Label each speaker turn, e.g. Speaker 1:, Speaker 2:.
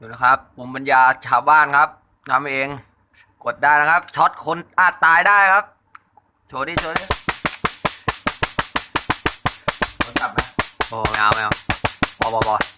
Speaker 1: ดูนะครับปุ่มปัญญาชาวบ้านครับทำเอง กดได้นะครับ ช็อตคนอาจตายได้ครับ โชว์ดิโชว์ดิกดกลับไหมโอ้ไม่เอาไม่เอาพอพอพอ